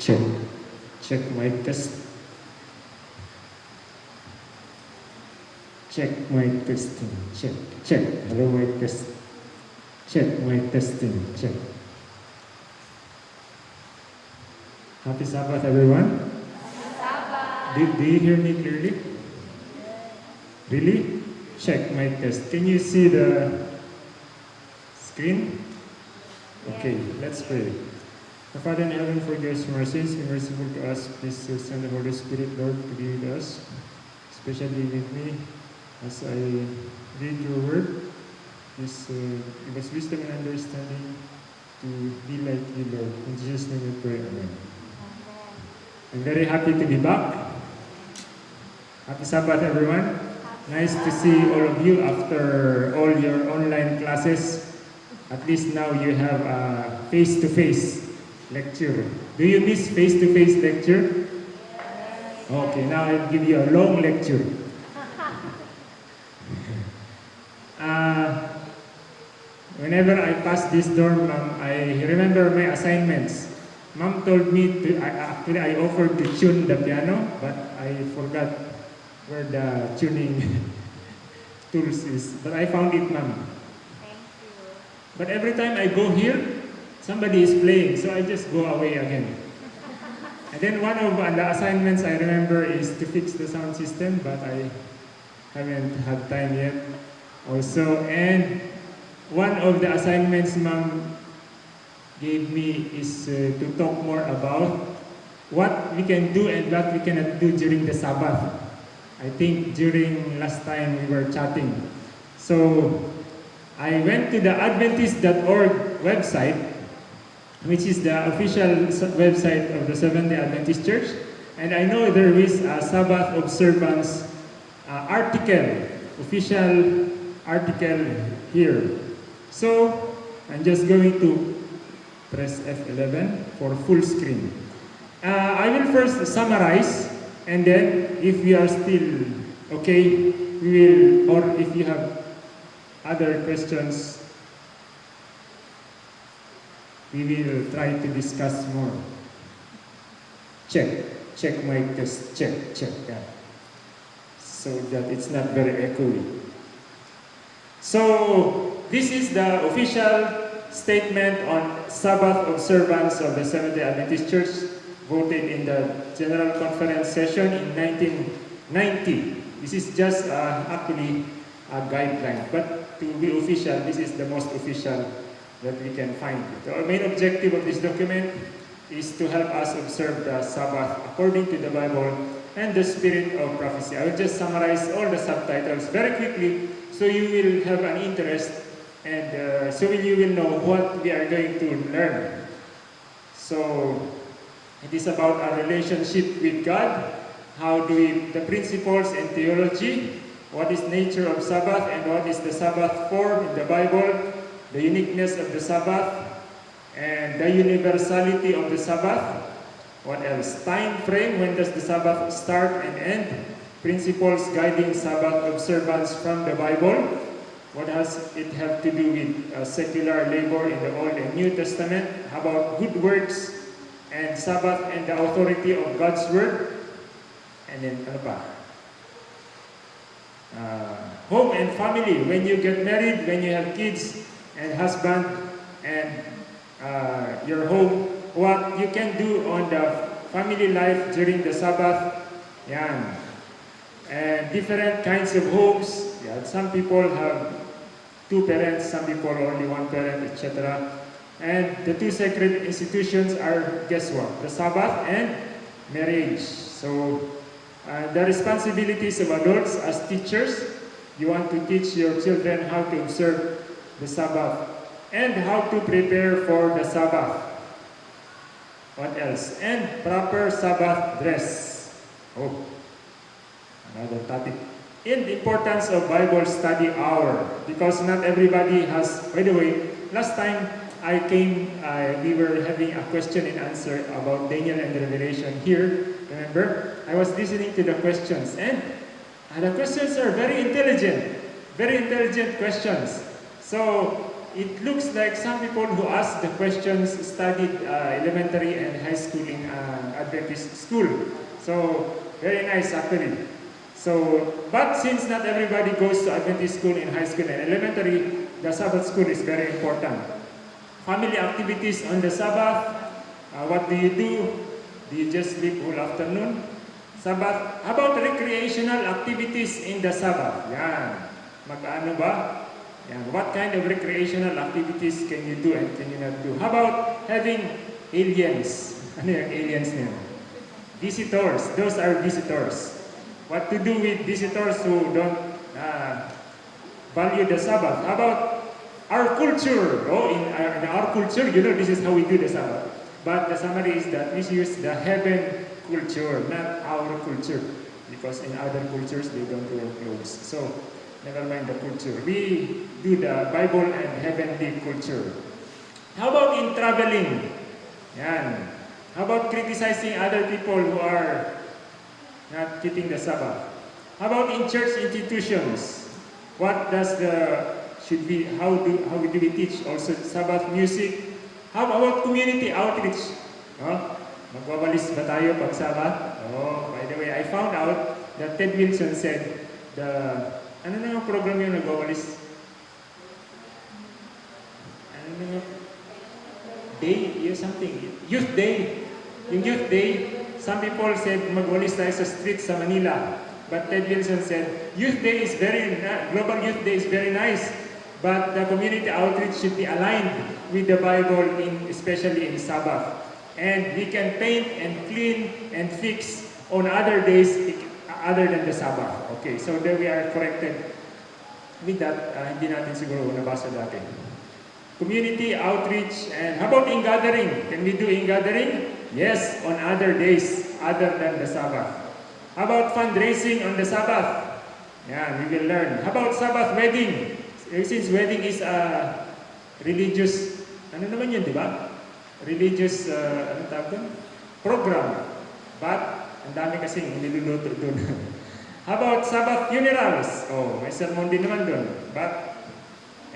Check. Check mic test. Check my testing. Check. Check. Hello mic test. Check mic testing. Check. Happy Sabbath, everyone. Do, do you hear me clearly? Really? Check my test. Can you see the screen? Okay, let's pray. Our Father in heaven, forgive us sins, be merciful to us. Please send the Holy Spirit, Lord, to be with us, especially with me as I read your word. Please uh, give us wisdom and understanding to be like you, Lord. In Jesus' name we pray. Amen. I'm very happy to be back. Happy Sabbath, everyone. Nice to see all of you after all your online classes. At least now you have a face-to-face lecture. Do you miss face-to-face lecture? Okay, now I'll give you a long lecture. Uh, whenever I pass this door, ma'am, I remember my assignments. Mom told me to, I, actually I offered to tune the piano, but I forgot where the tuning tools is. But I found it, ma'am. Thank you. But every time I go here, somebody is playing, so I just go away again. And then one of the assignments I remember is to fix the sound system, but I haven't had time yet. Also, and one of the assignments mom gave me is uh, to talk more about what we can do and what we cannot do during the Sabbath. I think during last time we were chatting. So I went to the Adventist.org website, which is the official website of the Seventh-day Adventist Church, and I know there is a Sabbath observance uh, article, official article here. So I'm just going to press F11 for full screen. Uh, I will first summarize, and then if we are still okay, we will, or if you have other questions, we will try to discuss more. Check, check mic test, check, check, yeah. So that it's not very echoey. So, this is the official statement on Sabbath observance of the Seventh-day Adventist Church voted in the General Conference session in 1990. This is just uh, actually a guideline, but to be official, this is the most official that we can find. The our main objective of this document is to help us observe the Sabbath according to the Bible and the spirit of prophecy. I will just summarize all the subtitles very quickly so you will have an interest and uh, so you will know what we are going to learn. So it is about our relationship with God, how do we, the principles and theology, what is nature of Sabbath and what is the Sabbath form in the Bible, the uniqueness of the Sabbath, and the universality of the Sabbath. What else? Time frame, when does the Sabbath start and end? Principles guiding Sabbath observance from the Bible. What does it have to do with uh, secular labor in the Old and New Testament? How about good works and Sabbath and the authority of God's Word? And then ano pa? Uh, home and family. When you get married, when you have kids and husband and uh, your home, what you can do on the family life during the Sabbath. Yan. And different kinds of homes. Yeah, some people have two parents, some people only one parent, etc. And the two sacred institutions are, guess what? The Sabbath and marriage. So, uh, the responsibilities of adults as teachers, you want to teach your children how to observe the Sabbath and how to prepare for the Sabbath. What else? And proper Sabbath dress. Oh, another topic. And the importance of Bible study hour because not everybody has. By the way, last time I came, uh, we were having a question and answer about Daniel and Revelation here. Remember, I was listening to the questions, and uh, the questions are very intelligent, very intelligent questions. So it looks like some people who asked the questions studied uh, elementary and high school in uh, Adventist school. So, very nice actually. So, but since not everybody goes to Adventist school in high school and elementary, the Sabbath school is very important. Family activities on the Sabbath, uh, what do you do? Do you just sleep all afternoon? Sabbath, how about recreational activities in the Sabbath? Yan. Mag-ano ba? Yan. What kind of recreational activities can you do and can you not do? How about having aliens? Aliens niya? Visitors. Those are visitors. What to do with visitors who don't uh, value the Sabbath? How about our culture? Oh, in our, in our culture, you know, this is how we do the Sabbath. But the summary is that we use the heaven culture, not our culture. Because in other cultures, they don't wear clothes. So, never mind the culture. We do the Bible and heavenly culture. How about in traveling? Yan. How about criticizing other people who are not keeping the Sabbath? How about in church institutions? What does the should be how do how do we teach also Sabbath music? How about community outreach? Magwawalis ba tayo pag Sabbath? Oh, by the way, I found out that Ted Wilson said the ano na yung program yung nagwawalis? Ano na yung day, yung something, youth day. Yung youth day, some people said magwalis tayo sa street sa Manila. But Ted Wilson said, youth day is very, global youth day is very nice. But the community outreach should be aligned with the Bible, in, especially in Sabbath. And we can paint and clean and fix on other days other than the Sabbath. Okay, so there we are corrected with that. Uh, hindi natin siguro nabasa dati. Community outreach and how about in gathering? Can we do in gathering? Yes, on other days other than the Sabbath. How about fundraising on the Sabbath? Yeah, we will learn. How about Sabbath wedding? Since wedding is a religious, ano naman yun, di ba? Religious, uh, ano tawag? Program. But, ang dami kasing niluluto doon. How about Sabbath funerals? Oh, may sermon din naman doon. But,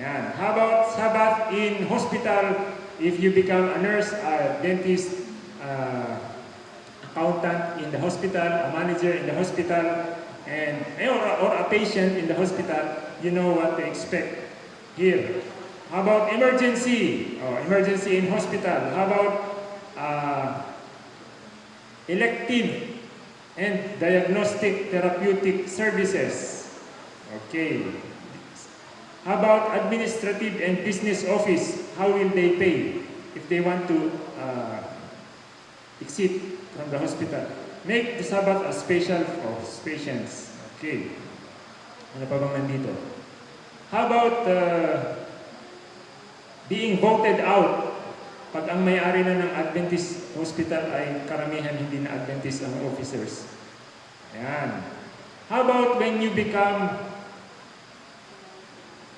yan. How about Sabbath in hospital? If you become a nurse, a dentist, uh, accountant in the hospital, a manager in the hospital, and or, or a patient in the hospital, you know what to expect here. How about emergency? Oh, emergency in hospital. How about uh, elective and diagnostic therapeutic services? Okay. How about administrative and business office? How will they pay if they want to uh, exit from the hospital? Make the Sabbath a special for patients. Okay. Ano pa bang nandito? How about uh, being voted out? Pag ang may-ari na ng Adventist hospital ay karamihan hindi na Adventist ang officers. Ayan. How about when you become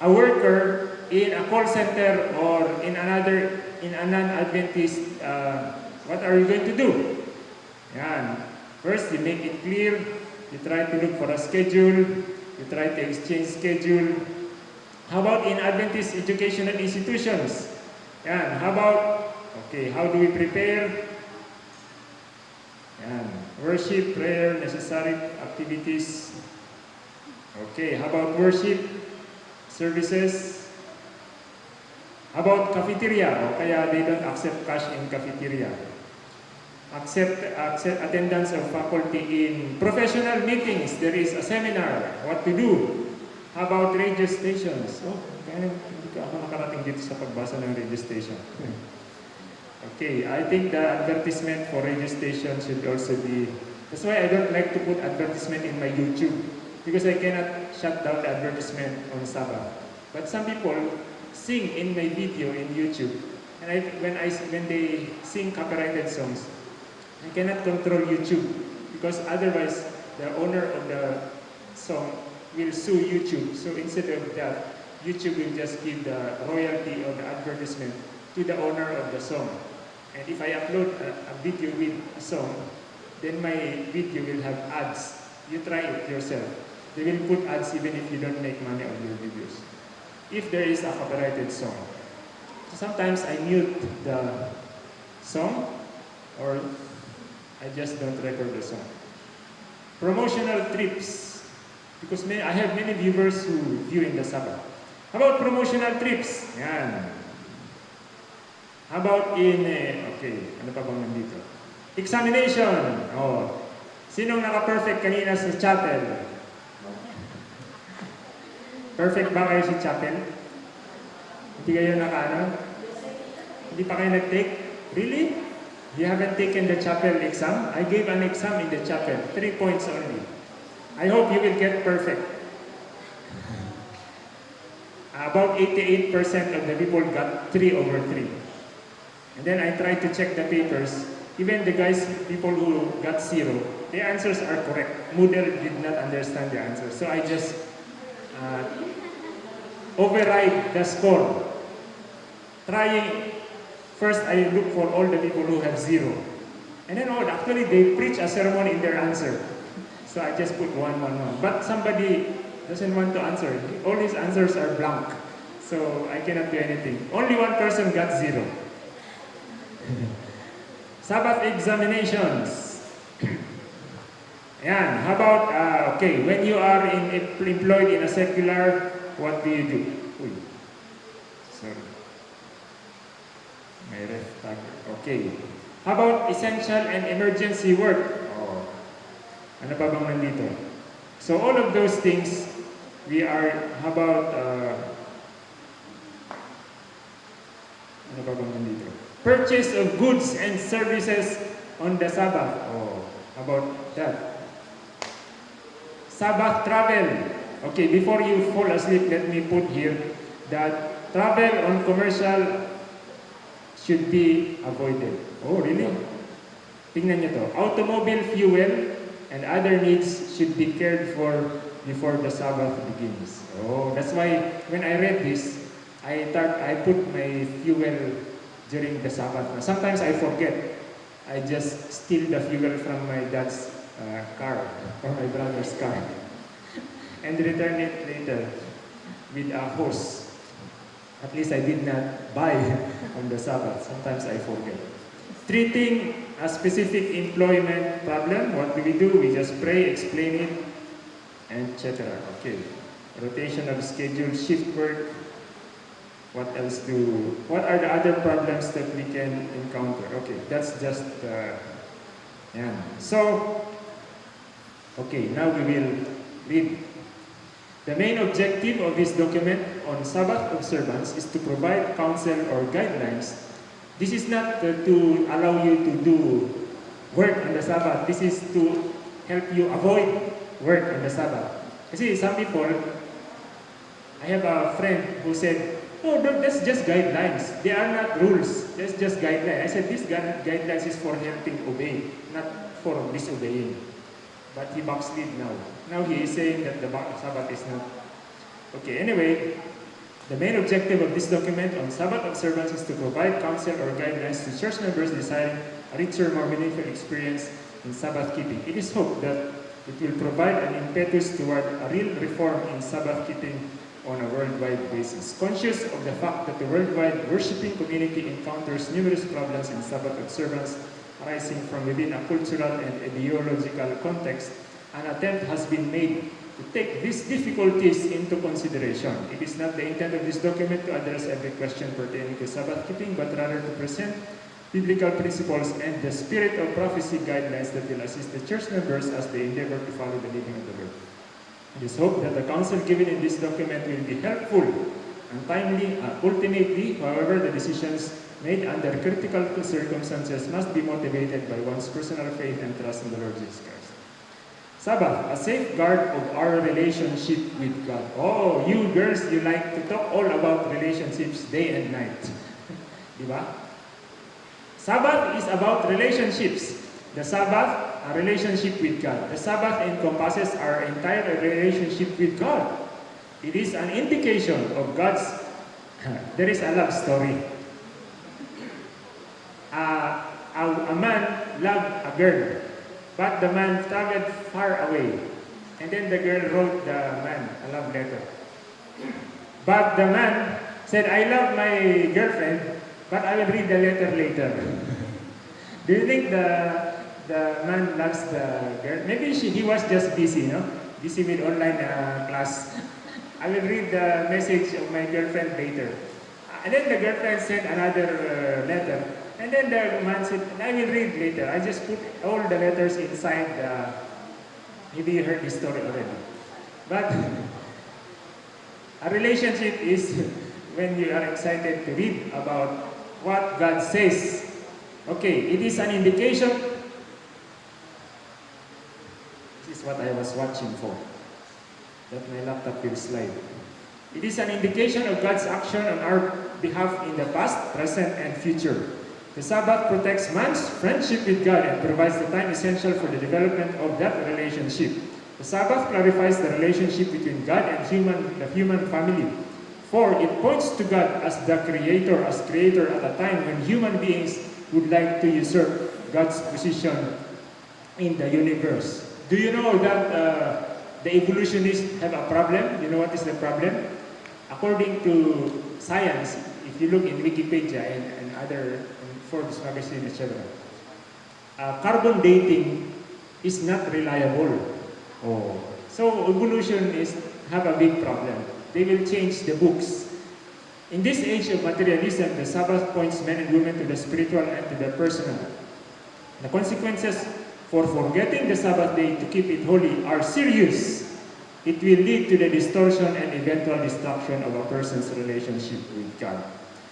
a worker in a call center or in another, in a non-Adventist, uh, what are you going to do? Ayan. First, you make it clear. You try to look for a schedule. You try to exchange schedule. How about in Adventist educational institutions? Yan. How about, okay, how do we prepare? Yan. Worship, prayer, necessary activities. Okay, how about worship, services? How about cafeteria? O kaya they don't accept cash in cafeteria. Accept, accept attendance of faculty in professional meetings. There is a seminar. What to do? How about radio stations? Oh, kaya ka ako nakarating dito sa pagbasa ng radio station. Okay, I think the advertisement for radio station should also be... That's why I don't like to put advertisement in my YouTube because I cannot shut down the advertisement on Sabbath. But some people sing in my video in YouTube and I, when, I, when they sing copyrighted songs, I cannot control YouTube because otherwise the owner of the song will sue YouTube. So instead of that, YouTube will just give the royalty of the advertisement to the owner of the song. And if I upload a, a video with a song, then my video will have ads. You try it yourself. They will put ads even if you don't make money on your videos. if there is a copyrighted song. So sometimes I mute the song or I just don't record the song. Promotional trips. Because I have many viewers who view in the Sabbath. How about promotional trips? Yan. How about in, eh, okay, ano pa bang nandito? Examination. Oh. Sinong naka-perfect kanina sa chapel? Perfect ba kayo sa chapel? Hindi kayo naka-ano? Hindi pa kayo nag-take? Really? You haven't taken the chapel exam? I gave an exam in the chapel. Three points only. I hope you will get perfect. About 88% of the people got 3 over 3. And then I tried to check the papers. Even the guys, people who got 0, the answers are correct. Moodle did not understand the answer. So I just uh, override the score. Trying, first I look for all the people who have 0. And then oh, actually they preach a sermon in their answer. So I just put 1, 1, 1. But somebody doesn't want to answer. All his answers are blank. So I cannot do anything. Only one person got zero. Sabbath examinations. Yan. How about, uh, okay, when you are in, employed in a secular, what do you do? Uy. Sorry. May ref tag. Okay. How about essential and emergency work? Oh. Ano pa bang nandito? So all of those things, we are, how about, uh, ano pa bang nandito? Purchase of goods and services on the Sabbath. Oh, how about that? Sabbath travel. Okay, before you fall asleep, let me put here that travel on commercial should be avoided. Oh, really? Tingnan nyo to. Automobile fuel and other needs should be cared for before the Sabbath begins. Oh, that's why when I read this, I thought I put my fuel during the Sabbath. Sometimes I forget. I just steal the fuel from my dad's uh, car or my brother's car and return it later with a hose. At least I did not buy on the Sabbath. Sometimes I forget. Treating a specific employment problem, what do we do? We just pray, explain it, etc. Okay. Rotation of schedule, shift work. What else do, what are the other problems that we can encounter? Okay, that's just, uh, yeah. So, okay, now we will read. The main objective of this document on Sabbath observance is to provide counsel or guidelines. This is not uh, to allow you to do work on the Sabbath. This is to help you avoid work on the Sabbath. Kasi some people, I have a friend who said, oh, that's just guidelines. They are not rules. That's just guidelines. I said, this guidelines is for helping obey, not for disobeying. But he backslid now. Now he is saying that the Sabbath is not. Okay, anyway, the main objective of this document on Sabbath observance is to provide counsel or guidelines to church members desiring a richer, more meaningful experience in Sabbath keeping. It is hoped that it will provide an impetus toward a real reform in Sabbath keeping on a worldwide basis. Conscious of the fact that the worldwide worshiping community encounters numerous problems in Sabbath observance arising from within a cultural and ideological context, an attempt has been made to take these difficulties into consideration. It is not the intent of this document to address every question pertaining to Sabbath keeping, but rather to present biblical principles and the spirit of prophecy guidelines that will assist the church members as they endeavor to follow the leading of the Lord. It is hoped that the counsel given in this document will be helpful and timely. Uh, ultimately, however, the decisions made under critical circumstances must be motivated by one's personal faith and trust in the Lord Jesus Christ. Sabbath, a safeguard of our relationship with God. Oh, you girls, you like to talk all about relationships day and night. Diba? Sabbath is about relationships. The Sabbath, a relationship with God. The Sabbath encompasses our entire relationship with God. It is an indication of God's, there is a love story. Uh, a, a man loved a girl, but the man traveled far away. And then the girl wrote the man a love letter. But the man said, I love my girlfriend, but I will read the letter later. Do you think the, the man loves the girl? Maybe she, he was just busy, know, busy with online uh, class. I will read the message of my girlfriend later. And then the girlfriend sent another uh, letter. And then the man said, I will read later. I just put all the letters inside the... Maybe you heard this story already. But a relationship is when you are excited to read about what God says. Okay, it is an indication. This is what I was watching for. That my laptop will slide. It is an indication of God's action on our behalf in the past, present, and future. The Sabbath protects man's friendship with God and provides the time essential for the development of that relationship. The Sabbath clarifies the relationship between God and human, the human family. For it points to God as the creator, as creator at a time when human beings would like to usurp God's position in the universe. Do you know that uh, the evolutionists have a problem? You know what is the problem? According to science, if you look in Wikipedia and, and other Forbes magazine, etc., uh, carbon dating is not reliable. Oh. So evolutionists have a big problem. They will change the books. In this age of materialism, the Sabbath points men and women to the spiritual and to the personal. The consequences for forgetting the Sabbath day to keep it holy are serious. It will lead to the distortion and eventual destruction of a person's relationship with God.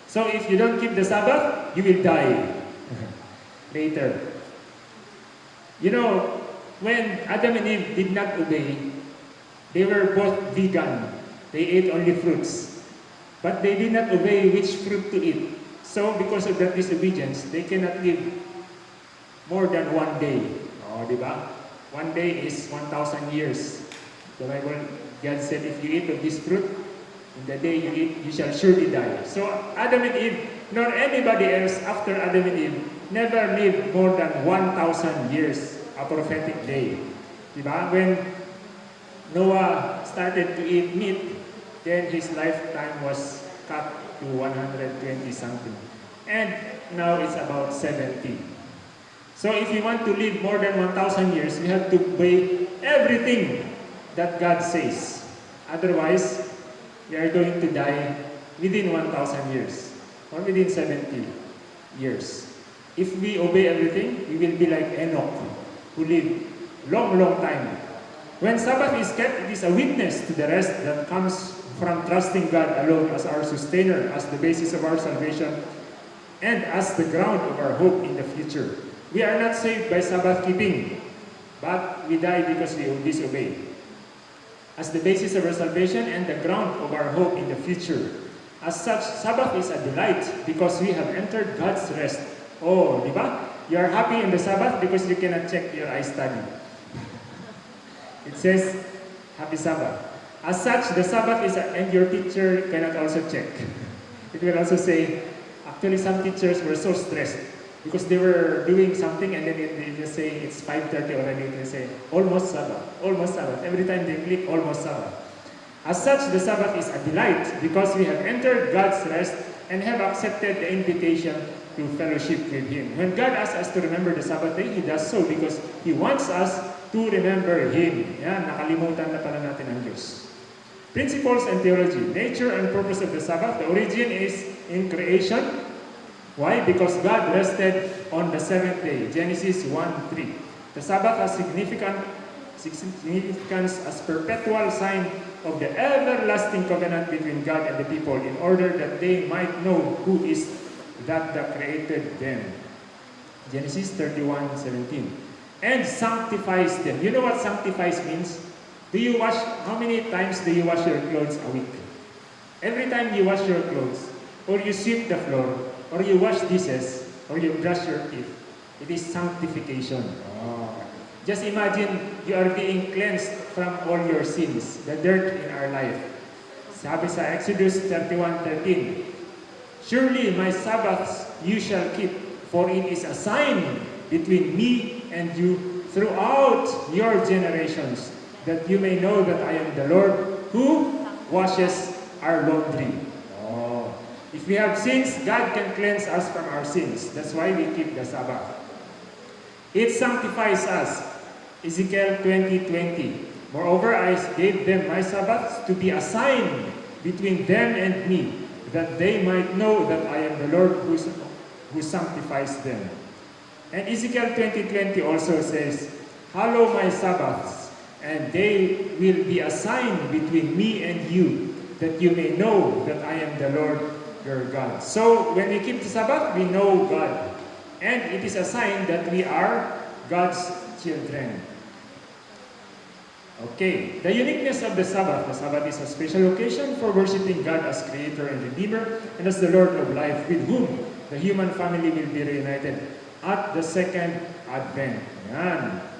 So if you don't keep the Sabbath, you will die later. You know, when Adam and Eve did not obey, they were both vegan. They ate only fruits. But they did not obey which fruit to eat. So because of that disobedience, they cannot live more than one day. Oh, di? One day is 1,000 years. The Bible, God said, if you eat of this fruit, in the day you eat, you shall surely die. So Adam and Eve, nor anybody else after Adam and Eve, never lived more than 1,000 years, a prophetic day. Diba? When Noah started to eat meat, then his lifetime was cut to 120 something. And now it's about 70. So if you want to live more than 1,000 years, you have to obey everything that God says. Otherwise, you are going to die within 1,000 years or within 70 years. If we obey everything, we will be like Enoch, who lived long, long time. When Sabbath is kept, it is a witness to the rest that comes from trusting God alone as our sustainer, as the basis of our salvation, and as the ground of our hope in the future. We are not saved by Sabbath keeping, but we die because we disobey. As the basis of our salvation and the ground of our hope in the future. As such, Sabbath is a delight because we have entered God's rest. Oh, di ba? You are happy in the Sabbath because you cannot check your iStudy. It says, Happy Sabbath. As such, the Sabbath is, a, and your teacher cannot also check. It will also say, actually some teachers were so stressed because they were doing something and then they just say it's 5.30 already, they say, almost Sabbath, almost Sabbath. Every time they click, almost Sabbath. As such, the Sabbath is a delight because we have entered God's rest and have accepted the invitation to fellowship with Him. When God asks us to remember the Sabbath day, He does so because He wants us to remember Him. Yan, nakalimutan na pala natin ang Diyos. Principles and theology. Nature and purpose of the Sabbath. The origin is in creation. Why? Because God rested on the seventh day. Genesis 1.3. The Sabbath has significant significance as perpetual sign of the everlasting covenant between God and the people in order that they might know who is that that created them. Genesis 31:17. And sanctifies them. You know what sanctifies means? Do you wash, how many times do you wash your clothes a week? Every time you wash your clothes, or you sweep the floor, or you wash dishes, or you brush your teeth, it is sanctification. Just imagine you are being cleansed from all your sins, the dirt in our life. Sabi sa Exodus 31:13, Surely my Sabbaths you shall keep, for it is a sign between me and you throughout your generations, that you may know that I am the Lord who washes our laundry. Oh. If we have sins, God can cleanse us from our sins. That's why we keep the Sabbath. It sanctifies us. Ezekiel 20:20. Moreover, I gave them my Sabbaths to be a sign between them and me, that they might know that I am the Lord who, who sanctifies them. And Ezekiel 20:20 also says, Hallow my Sabbaths, and they will be a sign between me and you, that you may know that I am the Lord your God. So when we keep the Sabbath, we know God. And it is a sign that we are God's children. Okay, the uniqueness of the Sabbath. The Sabbath is a special occasion for worshiping God as Creator and Redeemer and as the Lord of life with whom the human family will be reunited at the second Advent. Yan.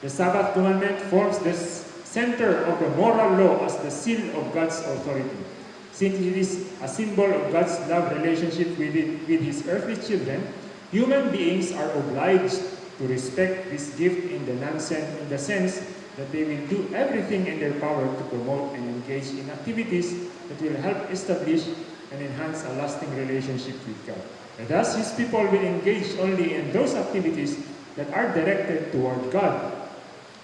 The Sabbath commandment forms the center of the moral law as the seal of God's authority. Since it is a symbol of God's love relationship with, it, with His earthly children, human beings are obliged to respect this gift in the, in the sense that they will do everything in their power to promote and engage in activities that will help establish and enhance a lasting relationship with God. And thus, His people will engage only in those activities that are directed toward God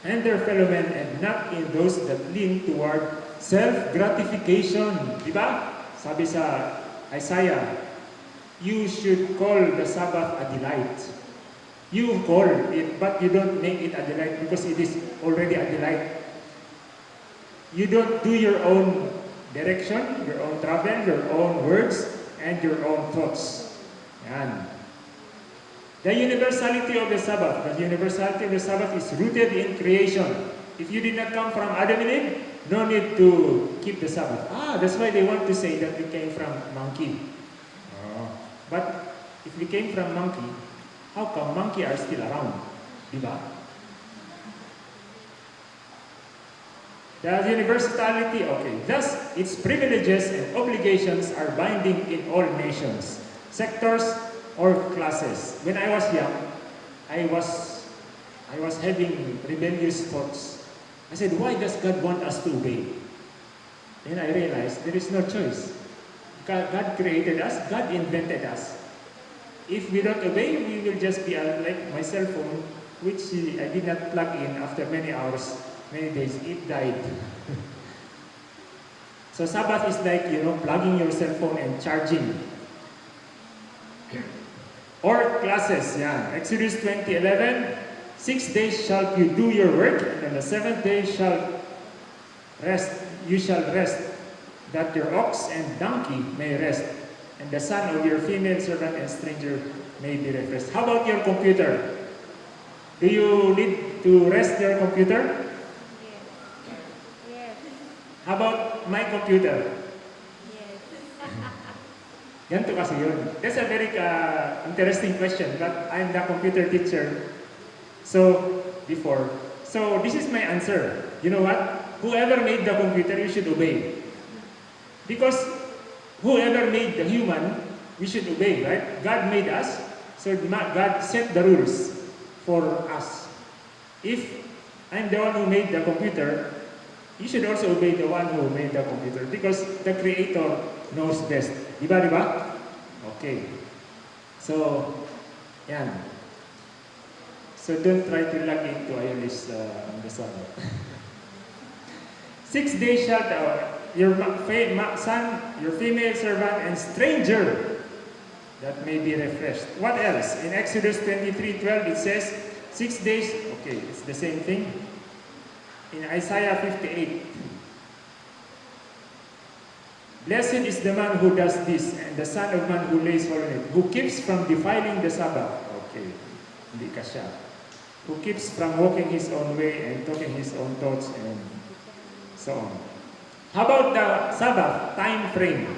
and their fellow men and not in those that lean toward self-gratification. Diba? Sabi sa Isaiah, you should call the Sabbath a delight. You call it, but you don't make it a delight because it is already a delight. You don't do your own direction, your own travel, your own words, and your own thoughts. Yan. The universality of the Sabbath. The universality of the Sabbath is rooted in creation. If you did not come from Adam and Eve, no need to keep the Sabbath. Ah, that's why they want to say that we came from monkey. Oh. But if we came from monkey, how come monkey are still around? Diba? The universality, okay. Thus, its privileges and obligations are binding in all nations, sectors, or classes. When I was young, I was, I was having rebellious thoughts. I said, why does God want us to obey? Then I realized there is no choice. God, God created us, God invented us. If we don't obey, we will just be like my cell phone, which I did not plug in after many hours, many days, it died. so Sabbath is like, you know, plugging your cell phone and charging. Or classes, yeah. Exodus 20:11, six days shall you do your work, and on the seventh day shall rest, you shall rest, that your ox and donkey may rest, and the son of your female servant and stranger may be refreshed. How about your computer? Do you need to rest your computer? Yes. Yes. How about my computer? Ganito kasi yun. That's a very uh, interesting question, but I'm the computer teacher. So, before. So, this is my answer. You know what? Whoever made the computer, you should obey. Because whoever made the human, we should obey, right? God made us, so God set the rules for us. If I'm the one who made the computer, you should also obey the one who made the computer because the creator knows best. Diba, diba? Okay. So, yan. So don't try to log into ILS uh, on the. Six days shall thou, your son, your female servant, and stranger that may be refreshed. What else? In Exodus 23, 12, it says, six days, okay, it's the same thing. In Isaiah 58, Blessed is the man who does this, and the son of man who lays hold on it, who keeps from defiling the Sabbath. Okay, hindi ka. Who keeps from walking his own way and talking his own thoughts and so on. How about the Sabbath time frame?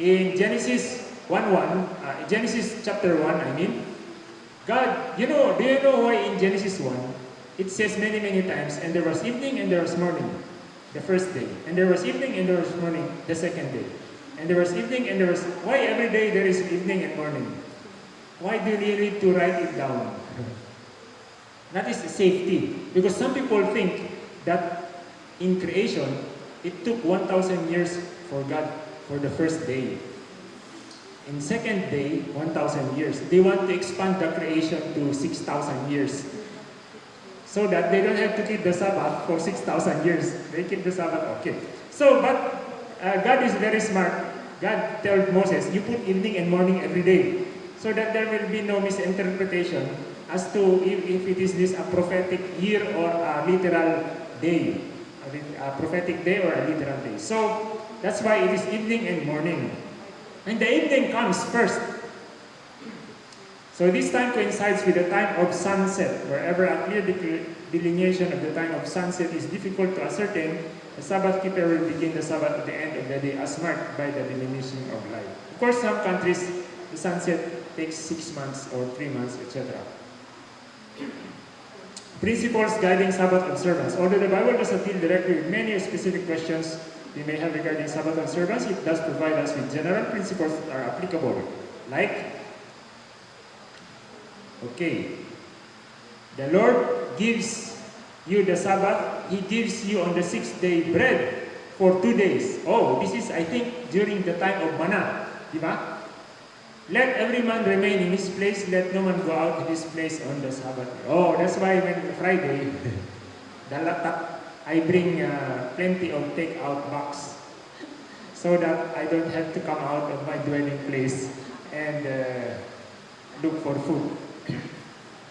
In Genesis 1.1, uh, Genesis chapter 1, I mean, God, you know, do you know why in Genesis 1, it says many, many times, and there was evening and there was morning, the first day. And there was evening and there was morning, the second day. And there was evening and there was, why every day there is evening and morning? Why do you need to write it down? That is safety. Because some people think that in creation, it took 1,000 years for God for the first day. In second day, 1,000 years. They want to expand the creation to 6,000 years. So that they don't have to keep the Sabbath for 6,000 years. They keep the Sabbath, okay. So, but uh, God is very smart. God told Moses, you put evening and morning every day. So that there will be no misinterpretation as to if, if it is this a prophetic year or a literal day. A, lit- a prophetic day or a literal day. So, that's why it is evening and morning. And the evening comes first. So this time coincides with the time of sunset. Wherever a clear delineation of the time of sunset is difficult to ascertain, the Sabbath keeper will begin the Sabbath at the end of the day as marked by the diminution of light. Of course, some countries, the sunset takes six months or three months, etc. Principles guiding Sabbath observance. Although the Bible does not deal directly with many specific questions we may have regarding Sabbath observance, it does provide us with general principles that are applicable. Like, okay, the Lord gives you the Sabbath, He gives you on the sixth day bread for two days. Oh, this is, I think, during the time of manna. Di ba? Let every man remain in his place, let no man go out of his place on the Sabbath. Oh, that's why when Friday, the I bring uh, plenty of take-out box so that I don't have to come out of my dwelling place and uh, look for food.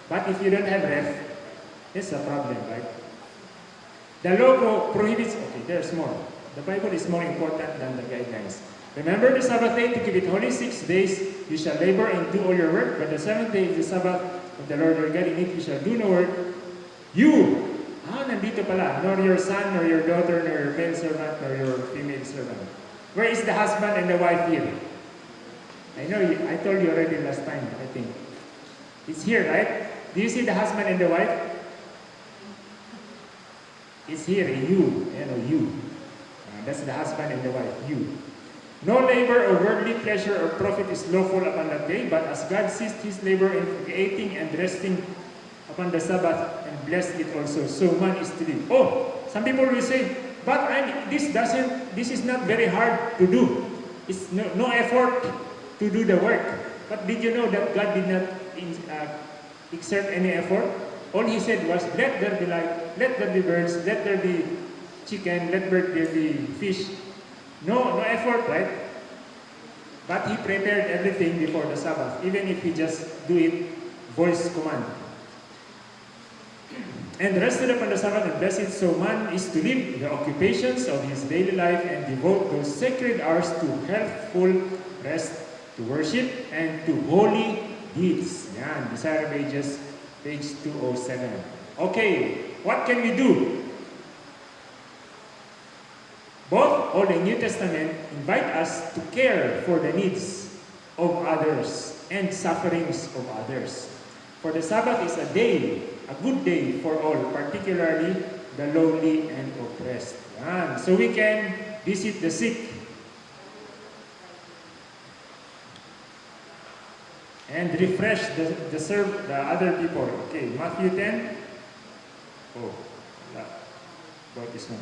But if you don't have ref, it's a problem, right? The law pro- prohibits, okay, there's more. The Bible is more important than the guidelines. Remember the Sabbath day to keep it holy. Six days you shall labor and do all your work, but the seventh day is the Sabbath of the Lord your God. In it you shall do no work. You, ah, nandito pala, nor your son, nor your daughter, nor your male servant, nor your female servant. Where is the husband and the wife here? I know, I told you already last time. It's here, right? Do you see the husband and the wife? It's here, you, you know, you. Uh, that's the husband and the wife, you. No labor or worldly pleasure or profit is lawful upon that day, but as God ceased his labor in creating and resting upon the Sabbath and blessed it also, so man is to live. Oh, some people will say, but I, this doesn't, this is not very hard to do. It's no, no effort to do the work. But did you know that God did not in, uh, exert any effort? All he said was, let there be light, let there be birds, let there be chicken, let there be fish. No, no effort, right? But he prepared everything before the Sabbath, even if he just do it voice command. And rested upon the Sabbath and blessed so man is to live the occupations of his daily life and devote those sacred hours to healthful rest, to worship, and to holy deeds. Yan, Desire of Ages, page 207. Okay, what can we do? Both Old and New Testament invite us to care for the needs of others and sufferings of others. For the Sabbath is a day, a good day for all, particularly the lowly and oppressed. So we can visit the sick and refresh the, the serve the other people. Okay, Matthew 10. Oh, wala. about this one.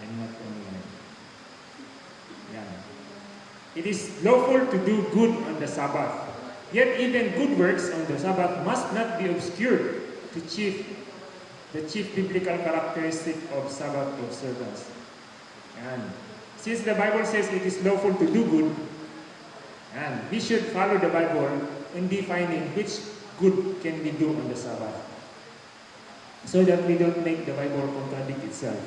I'm not only. Yan. It is lawful to do good on the Sabbath. Yet even good works on the Sabbath must not be obscured to chief the chief biblical characteristic of Sabbath observance. And since the Bible says it is lawful to do good, and we should follow the Bible in defining which good can we do on the Sabbath. So that we don't make the Bible contradict itself.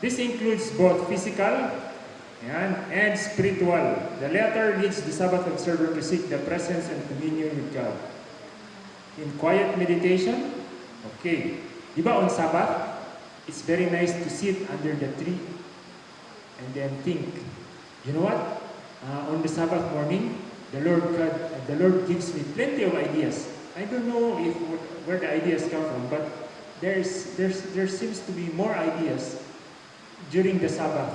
This includes both physical and, and spiritual. The latter leads the Sabbath observer to seek the presence and communion with God. In quiet meditation, okay. Di ba on Sabbath, it's very nice to sit under the tree and then think, you know what? Uh, on the Sabbath morning, the Lord God, uh, the Lord gives me plenty of ideas. I don't know if where the ideas come from, but there's there's there seems to be more ideas during the Sabbath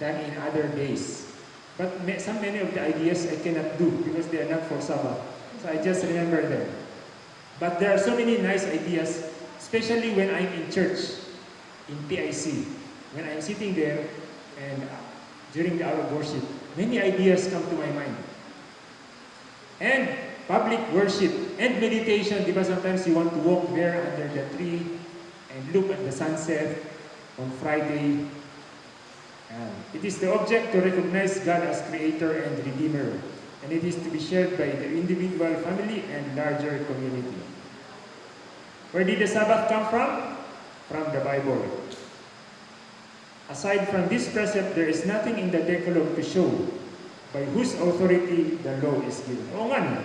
than in other days. But may, some many of the ideas I cannot do because they are not for Sabbath. So I just remember them. But there are so many nice ideas, especially when I'm in church, in PIC. When I'm sitting there, And uh, during the hour of worship, many ideas come to my mind. And public worship and meditation, because sometimes you want to walk there under the tree and look at the sunset on Friday. And it is the object to recognize God as creator and redeemer. And it is to be shared by the individual, family, and larger community. Where did the Sabbath come from? From the Bible. Aside from this precept, there is nothing in the Decalogue to show by whose authority the law is given. Oo nga no.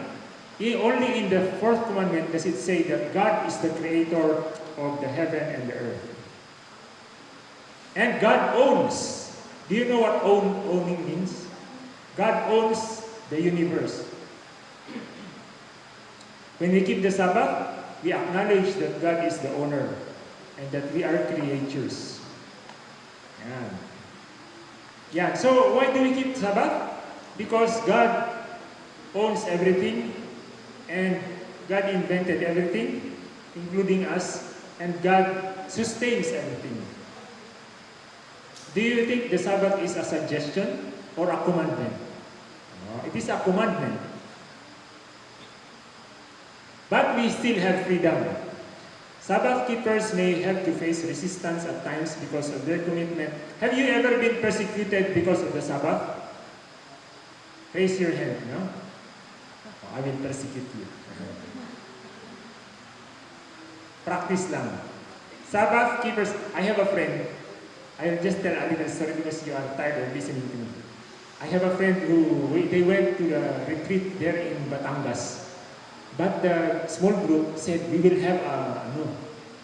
Only in the fourth commandment does it say that God is the creator of the heaven and the earth. And God owns. Do you know what own, owning means? God owns the universe. When we keep the Sabbath, we acknowledge that God is the owner and that we are creatures. Yan. Yeah. So why do we keep Sabbath? Because God owns everything and God invented everything, including us, and God sustains everything. Do you think the Sabbath is a suggestion or a commandment? No, it is a commandment. But we still have freedom. Sabbath keepers may have to face resistance at times because of their commitment. Have you ever been persecuted because of the Sabbath? Raise your hand, no? Oh, I will persecute you. Practice lang. Sabbath keepers, I have a friend. I'll just tell a little story because you are tired of listening to me. I have a friend who, they went to a retreat there in Batangas. But the small group said, we will have a, ano,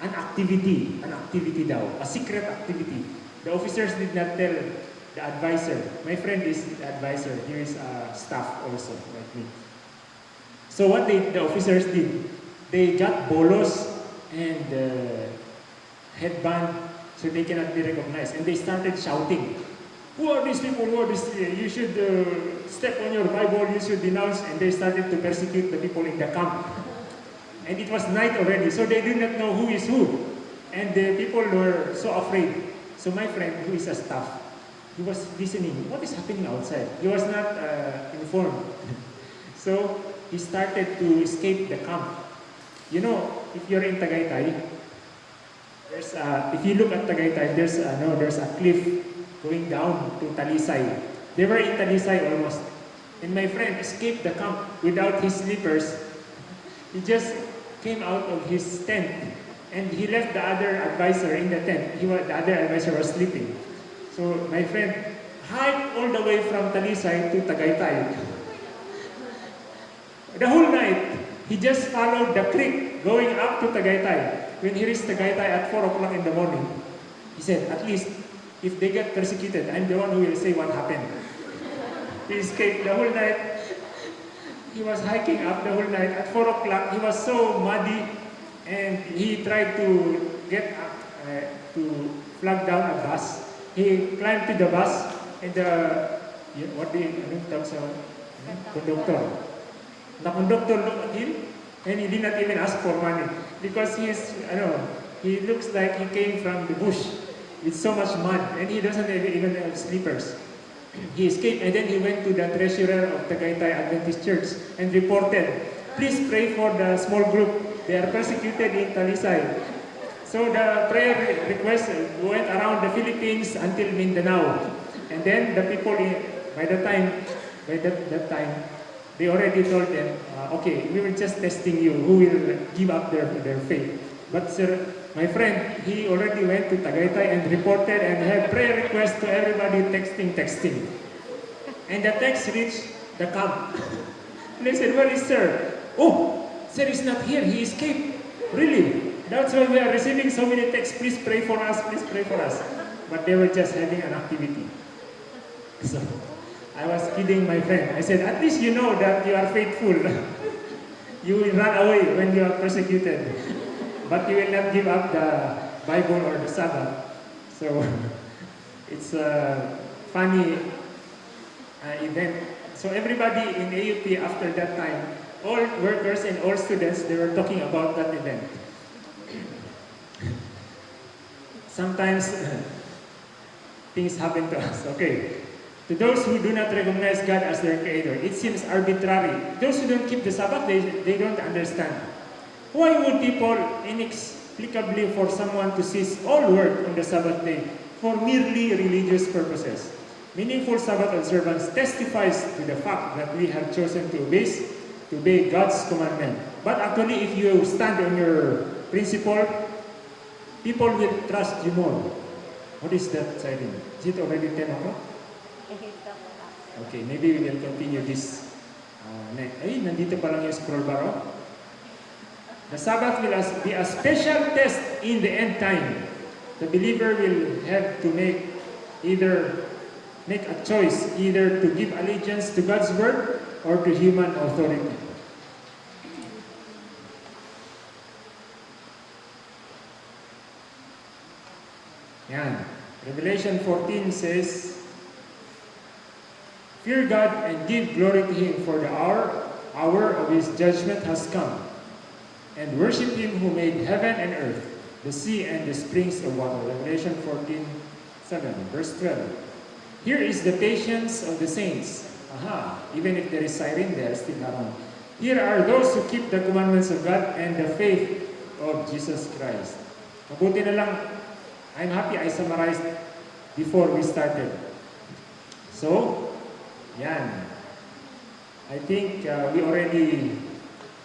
an activity, an activity daw, a secret activity. The officers did not tell the advisor. My friend is the advisor. Is a staff also, like me. So what they, the officers did, they got bolos and uh, headband so they cannot be recognized. And they started shouting, who are these people? Who are these? You should uh, step on your Bible, you should denounce. And they started to persecute the people in the camp. And it was night already, so they did not know who is who. And the people were so afraid. So my friend, who is a staff, he was listening. What is happening outside? He was not uh, informed. so he started to escape the camp. You know, if you're in Tagaytay, there's a, if you look at Tagaytay, there's a, no, there's a cliff going down to Talisay. They were in Talisay almost. And my friend escaped the camp without his slippers. He just came out of his tent and he left the other advisor in the tent. He was, the other advisor was sleeping. So my friend hiked all the way from Talisay to Tagaytay. The whole night, he just followed the creek going up to Tagaytay. When he reached Tagaytay at 4 o'clock in the morning, he said, at least if they get persecuted, I'm the one who will say what happened. He escaped the whole night. He was hiking up the whole night. At 4 o'clock, he was so muddy and he tried to get up, uh, to flag down a bus. He climbed to the bus and the, yeah, what do you, anong tawag sa, conductor. The conductor looked at him and he did not even ask for money because he is, I know, he looks like he came from the bush with so much mud and he doesn't even have slippers. He escaped and then he went to the treasurer of the Tagaytay Adventist Church and reported, please pray for the small group. They are persecuted in Talisay. So the prayer request went around the Philippines until Mindanao. And then the people, by the time, by that, that time, they already told them, uh, okay, we were just testing you, who will give up their, their faith. But sir, my friend, he already went to Tagaytay and reported and had prayer requests to everybody texting, texting. And the text reached the camp. And they said, where is sir? Oh, sir is not here, he escaped. Really? That's why we are receiving so many texts, please pray for us, please pray for us. But they were just having an activity. So, I was kidding my friend. I said, at least you know that you are faithful. you will run away when you are persecuted. But you will not give up the Bible or the Sabbath. So, it's a funny uh, event. So everybody in AUP after that time, all workers and all students, they were talking about that event. Sometimes things happen to us. Okay. To those who do not recognize God as their creator, it seems arbitrary. Those who don't keep the Sabbath, they, they don't understand. Why would people inexplicably for someone to cease all work on the Sabbath day for merely religious purposes? Meaningful Sabbath observance testifies to the fact that we have chosen to obey, to obey God's commandment. But actually, if you stand on your principle, people will trust you more. What is that siren? Is it already 10 o'clock? Okay, maybe we will continue this uh, next. Ay, nandito pa lang yung scroll bar. oh. The Sabbath will be a special test in the end time. The believer will have to make either make a choice either to give allegiance to God's word or to human authority. Yan. Revelation 14 says, Fear God and give glory to Him, for the hour, hour of His judgment has come. And worship Him who made heaven and earth, the sea and the springs of water. Revelation 14, 7, verse 12. Here is the patience of the saints. Aha, even if there is siren, they are still around. Here are those who keep the commandments of God and the faith of Jesus Christ. Mabuti na lang, I'm happy I summarized before we started. So, yan. I think uh, we already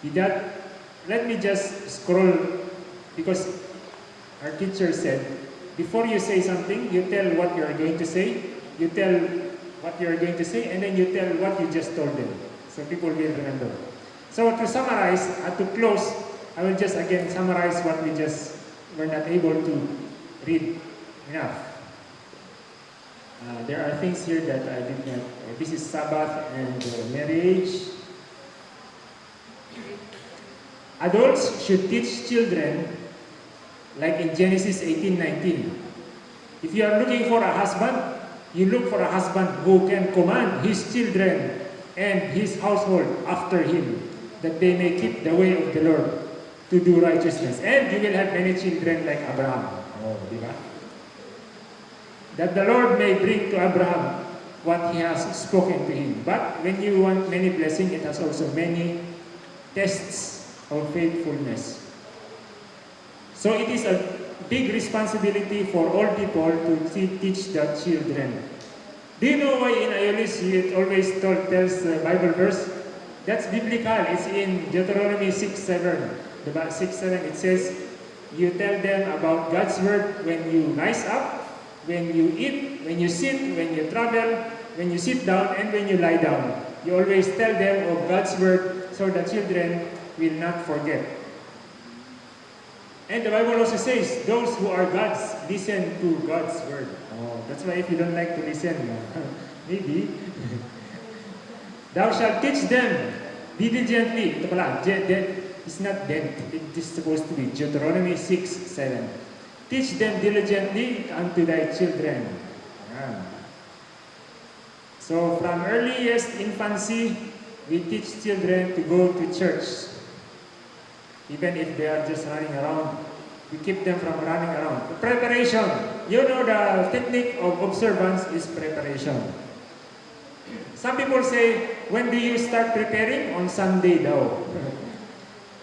did that. Let me just scroll because our teacher said, before you say something, you tell what you are going to say, you tell what you are going to say, and then you tell what you just told them. So people will remember. So to summarize, uh, to close, I will just again summarize what we just were not able to read enough. Uh, there are things here that I did not. Uh, this is Sabbath and uh, marriage. Adults should teach children, like in Genesis 18:19. If you are looking for a husband, you look for a husband who can command his children and his household after him, that they may keep the way of the Lord to do righteousness. And you will have many children like Abraham. Oh, di? That the Lord may bring to Abraham what he has spoken to him. But when you want many blessings, it has also many tests of faithfulness. So it is a big responsibility for all people to teach the children. Do you know why in Aeolus it always told, tells the Bible verse? That's biblical. It's in Deuteronomy 6 7. The 6 7 it says, You tell them about God's word when you rise up, when you eat, when you sit, when you travel, when you sit down, and when you lie down. You always tell them of God's word so the children will not forget. And the Bible also says, those who are God's, listen to God's word. Oh, that's why if you don't like to listen, maybe. Thou shalt teach them diligently. Ito pala, it's not then, it is supposed to be Deuteronomy 6, 7. Teach them diligently unto thy children. So from earliest infancy, we teach children to go to church. Even if they are just running around, we keep them from running around. Preparation. You know the technique of observance is preparation. Some people say, when do you start preparing? On Sunday daw.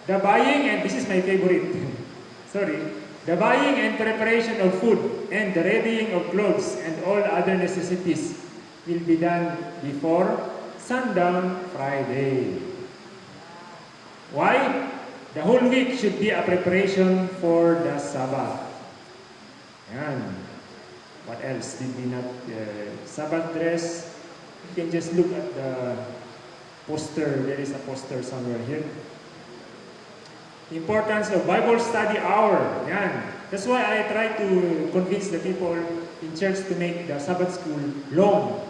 the buying, and this is my favorite, sorry, the buying and preparation of food and the readying of clothes and all other necessities will be done before sundown Friday. Why? The whole week should be a preparation for the Sabbath. Yan. What else did we not? Uh, Sabbath dress. You can just look at the poster. There is a poster somewhere here. Importance of Bible study hour. That's why I try to convince the people in church to make the Sabbath school long.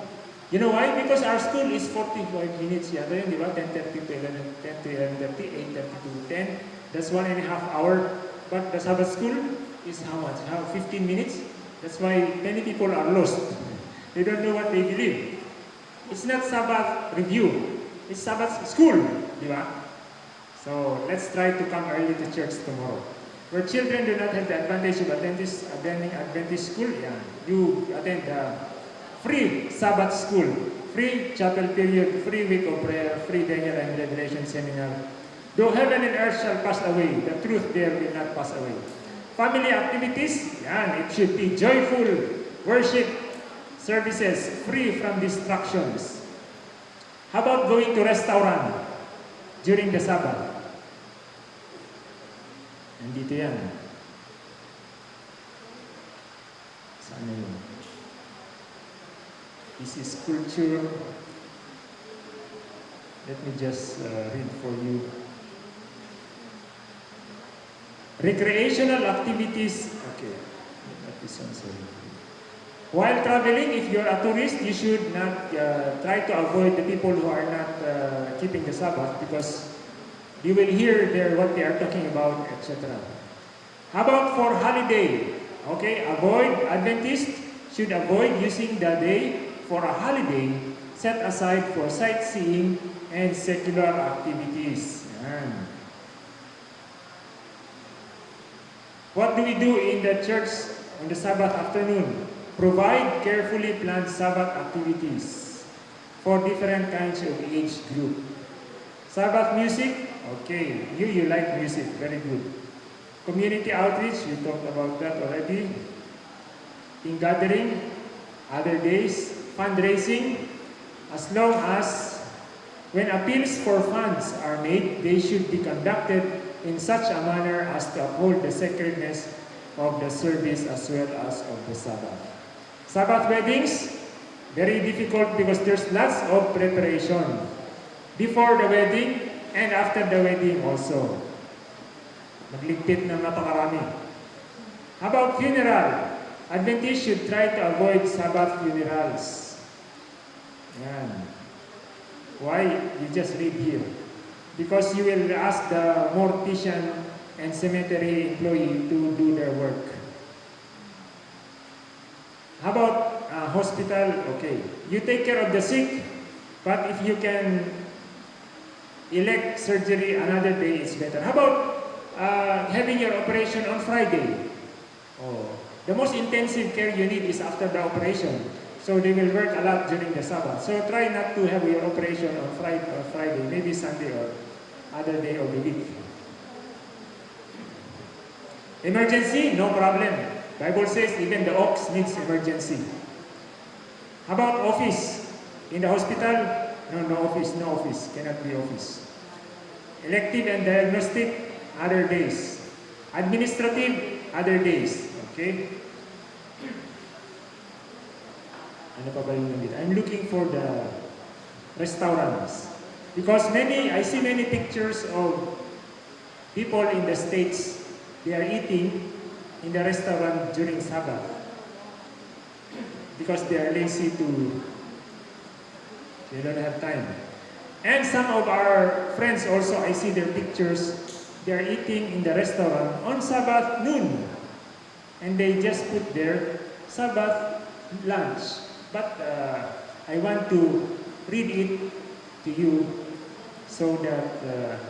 You know why? Because our school is 45 minutes yata yun, di ba? 10.30 to 11, 10 to 11.30, 8.30 to 10. That's one and a half hour. But the Sabbath school is how much? How 15 minutes? That's why many people are lost. They don't know what they believe. It's not Sabbath review. It's Sabbath school, ba? So let's try to come early to church tomorrow. Where children do not have the advantage of attending Adventist school, yeah, you attend the free Sabbath school, free chapel period, free week of prayer, free Daniel and Revelation seminar. Though heaven and earth shall pass away, the truth there will not pass away. Family activities, yan, it should be joyful worship services, free from distractions. How about going to restaurant during the Sabbath? Nandito yan. Saan na yun? This is culture. Let me just uh, read for you. Recreational activities. Okay. Sorry. While traveling, if you're a tourist, you should not uh, try to avoid the people who are not uh, keeping the Sabbath because you will hear their, what they are talking about, etc. How about for holiday? Okay, avoid, Adventists should avoid using the day for a holiday set aside for sightseeing and secular activities. What do we do in the church on the Sabbath afternoon? Provide carefully planned Sabbath activities for different kinds of age group. Sabbath music, okay, you, you like music, very good. Community outreach, we talked about that already. Ingathering, other days, fundraising, as long as when appeals for funds are made, they should be conducted in such a manner as to uphold the sacredness of the service as well as of the Sabbath. Sabbath weddings, very difficult because there's lots of preparation. Before the wedding and after the wedding also. Magligpit ng napakarami. How about funeral? Adventists should try to avoid Sabbath funerals. Yan. Why? You just read here. Because you will ask the mortician and cemetery employee to do their work. How about uh, hospital? Okay. You take care of the sick, but if you can elect surgery another day, it's better. How about uh, having your operation on Friday? Oh, the most intensive care you need is after the operation. So they will work a lot during the Sabbath. So try not to have your operation on Friday, or Friday maybe Sunday or other day of the week. Emergency, no problem. Bible says even the ox needs emergency. How about office? In the hospital, no, no office, no office, cannot be office. Elective and diagnostic, other days. Administrative, other days. Okay? Ano pa ba yung nandito? I'm looking for the restaurants. Because many, I see many pictures of people in the States, they are eating in the restaurant during Sabbath. Because they are lazy to, they don't have time. And some of our friends also, I see their pictures, they are eating in the restaurant on Sabbath noon. And they just put their Sabbath lunch. But uh, I want to read it to you so that, uh,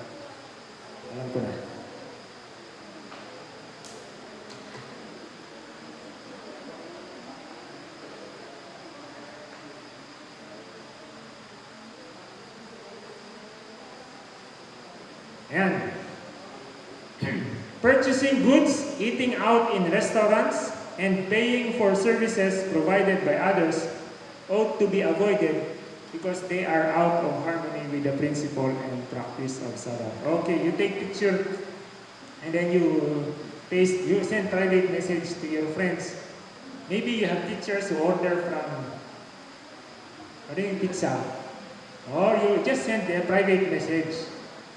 alam. Purchasing goods, eating out in restaurants, and paying for services provided by others ought to be avoided because they are out of harmony with the principle and practice of Sabbath. Okay, you take picture and then you paste, you send private message to your friends. Maybe you have teachers who order from ano yung pizza. Or you just send a private message.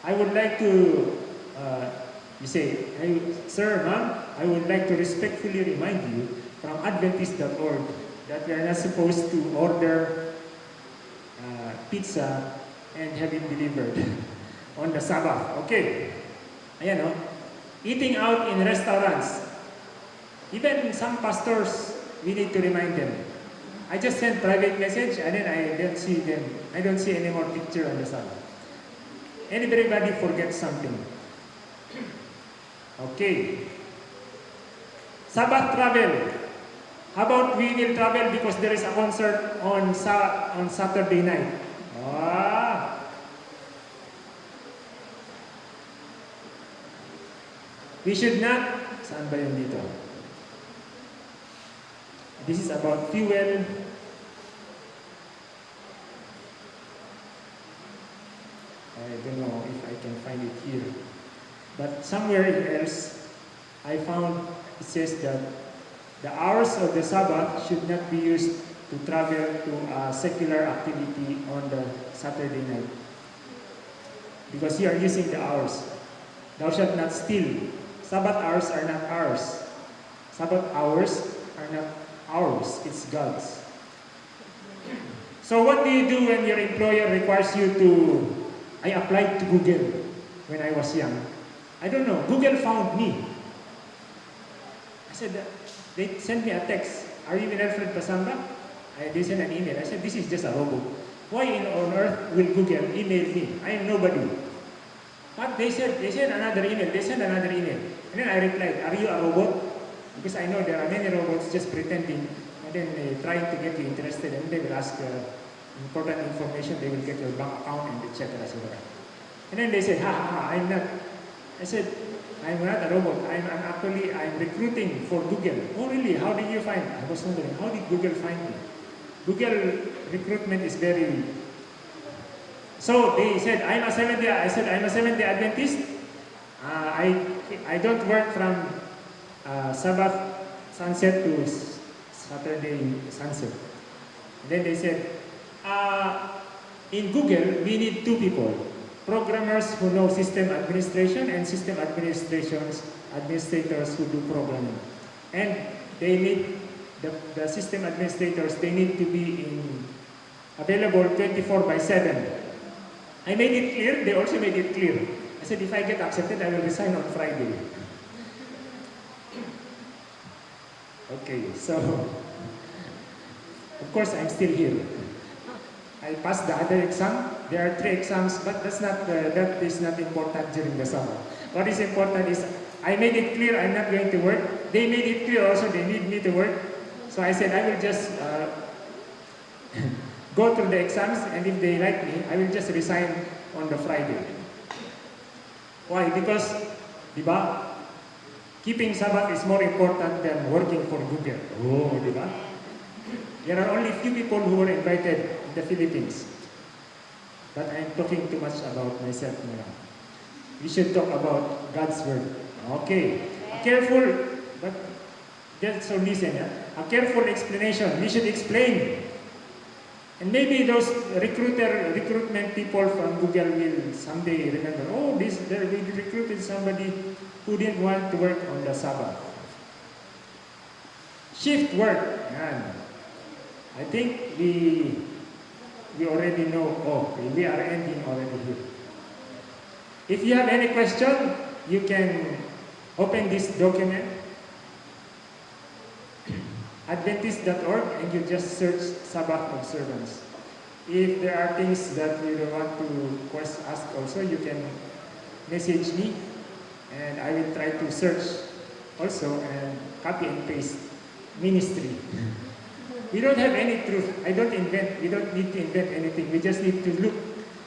I would like to, uh, you say, hey, Sir, ma'am, I would like to respectfully remind you from Adventist.org that we are not supposed to order uh, pizza and have it delivered on the Sabbath. Okay. Ayan o. Eating out in restaurants. Even some pastors, we need to remind them. I just sent private message and then I don't see them. I don't see any more picture on the Sabbath. Anybody forget something. Okay. Sabbath travel. How about we will travel because there is a concert on sa on Saturday night? Ah. We should not, saan ba yun dito? This is about fuel. I don't know if I can find it here. But somewhere else, I found it says that the hours of the Sabbath should not be used to travel to a secular activity on the Saturday night. Because you are using the hours. Thou shalt not steal. Sabbath hours are not ours. Sabbath hours are not ours, it's God's. So what do you do when your employer requires you to... I applied to Google when I was young. I don't know, Google found me. Said, they sent me a text, are you in Alfred Pasamba? I, they sent an email. I said, this is just a robot. Why in on earth will Google email me? I am nobody. But they said, they sent another email, they sent another email. And then I replied, are you a robot? Because I know there are many robots just pretending and then uh, trying to get you interested and they will ask uh, important information, they will get your bank account and etc. etc. And then they said, ha ha ha, I'm not. I said, I'm not a robot. I'm, I'm actually, I'm recruiting for Google. Oh really, how did you find I was wondering, how did Google find me? Google recruitment is very... So they said, I'm a Seventh Day. I said, I'm a Seventh Day Adventist. Uh, I, I don't work from uh, Sabbath sunset to Saturday sunset. Then they said, uh, in Google, we need two people. Programmers who know system administration and system administrations administrators who do programming. And they need, the, the system administrators, they need to be in, available 24 by 7. I made it clear, they also made it clear. I said, if I get accepted, I will resign on Friday. Okay, so of course I'm still here. I passed the other exam. There are three exams, but that's not uh, that is not important during the summer. What is important is I made it clear I'm not going to work. They made it clear also they need me to work. So I said I will just uh, go through the exams, and if they like me, I will just resign on the Friday. Why? Because, di? Keeping Sabbath is more important than working for Google. Oh, di? There are only few people who were invited in the Philippines. But I'm talking too much about myself now. We should talk about God's Word. Okay. A careful, but just so listen, yeah? a careful explanation. We should explain. And maybe those recruiter, recruitment people from Google will someday remember, oh, this, we recruited somebody who didn't want to work on the Sabbath. Shift work. Yan. I think we we already know, oh, we are ending already here. If you have any question, you can open this document, adventist.org, and you just search Sabbath observance. If there are things that you don't want to ask also, you can message me, and I will try to search also and copy and paste ministry. We don't have any truth. I don't invent. We don't need to invent anything. We just need to look,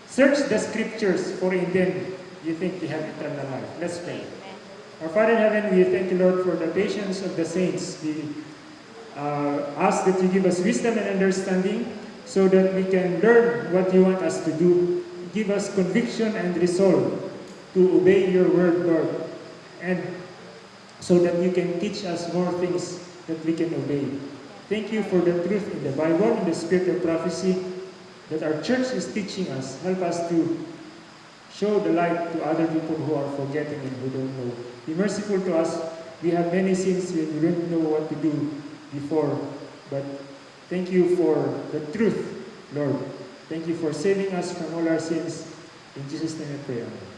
search the scriptures for in them you think you have eternal life. Let's pray. Our Father in heaven, we thank you, Lord, for the patience of the saints. We uh, ask that you give us wisdom and understanding so that we can learn what you want us to do. Give us conviction and resolve to obey your word, Lord, and so that you can teach us more things that we can obey. Thank you for the truth in the Bible, in the spirit of prophecy that our church is teaching us. Help us to show the light to other people who are forgetting and who don't know. Be merciful to us. We have many sins we don't know what to do before, but thank you for the truth, Lord. Thank you for saving us from all our sins. In Jesus' name I pray. Amen.